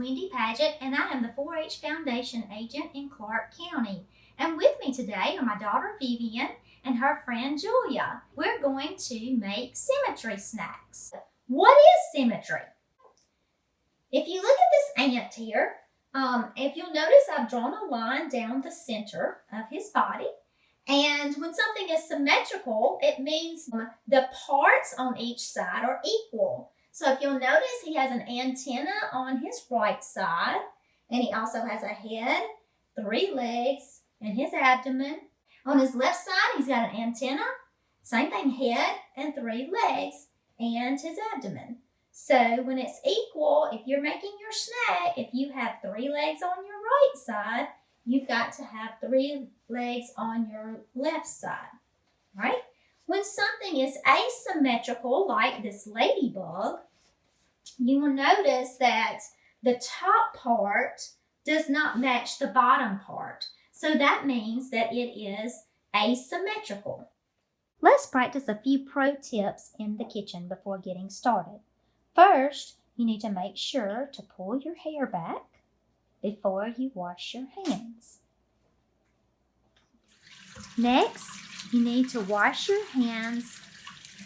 Wendy Paget, and I am the 4 H Foundation agent in Clark County. And with me today are my daughter Vivian and her friend Julia. We're going to make symmetry snacks. What is symmetry? If you look at this ant here, um, if you'll notice, I've drawn a line down the center of his body. And when something is symmetrical, it means the parts on each side are equal. So if you'll notice, he has an antenna on his right side, and he also has a head, three legs, and his abdomen. On his left side, he's got an antenna, same thing, head and three legs, and his abdomen. So when it's equal, if you're making your snack, if you have three legs on your right side, you've got to have three legs on your left side, right? When something is asymmetrical, like this ladybug, you will notice that the top part does not match the bottom part. So that means that it is asymmetrical. Let's practice a few pro tips in the kitchen before getting started. First, you need to make sure to pull your hair back before you wash your hands. Next, you need to wash your hands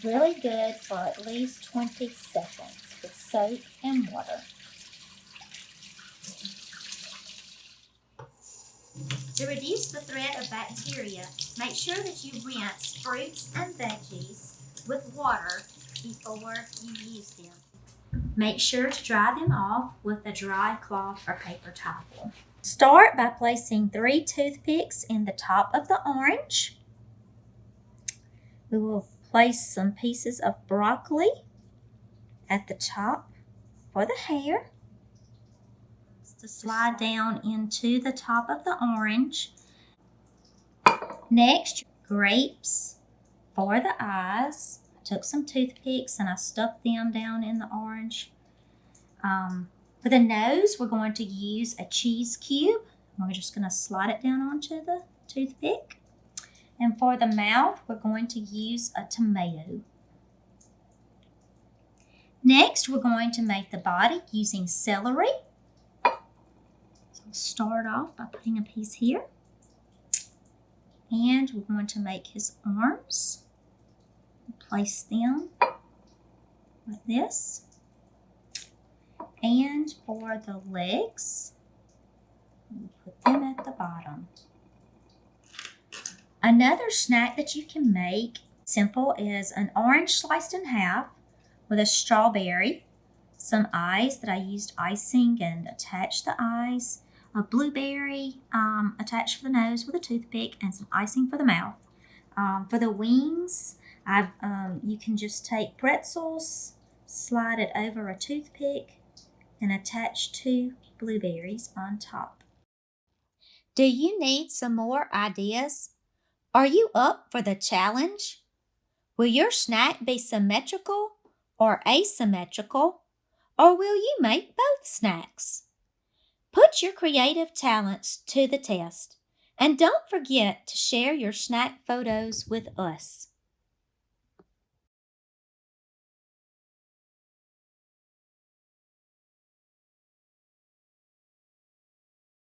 really good for at least 20 seconds with soap and water. To reduce the threat of bacteria, make sure that you rinse fruits and veggies with water before you use them. Make sure to dry them off with a dry cloth or paper towel. Start by placing three toothpicks in the top of the orange. We will place some pieces of broccoli at the top for the hair. To slide down into the top of the orange. Next, grapes for the eyes I took some toothpicks and I stuck them down in the orange. Um, for the nose, we're going to use a cheese cube. We're just going to slide it down onto the toothpick. And for the mouth, we're going to use a tomato. Next, we're going to make the body using celery. So I'll start off by putting a piece here. And we're going to make his arms place them like this. And for the legs, put them at the bottom. Another snack that you can make simple is an orange sliced in half with a strawberry, some eyes that I used icing and attached the eyes, a blueberry um, attached for the nose with a toothpick, and some icing for the mouth. Um, for the wings, I've, um, you can just take pretzels, slide it over a toothpick, and attach two blueberries on top. Do you need some more ideas? Are you up for the challenge? Will your snack be symmetrical or asymmetrical? Or will you make both snacks? Put your creative talents to the test and don't forget to share your snack photos with us.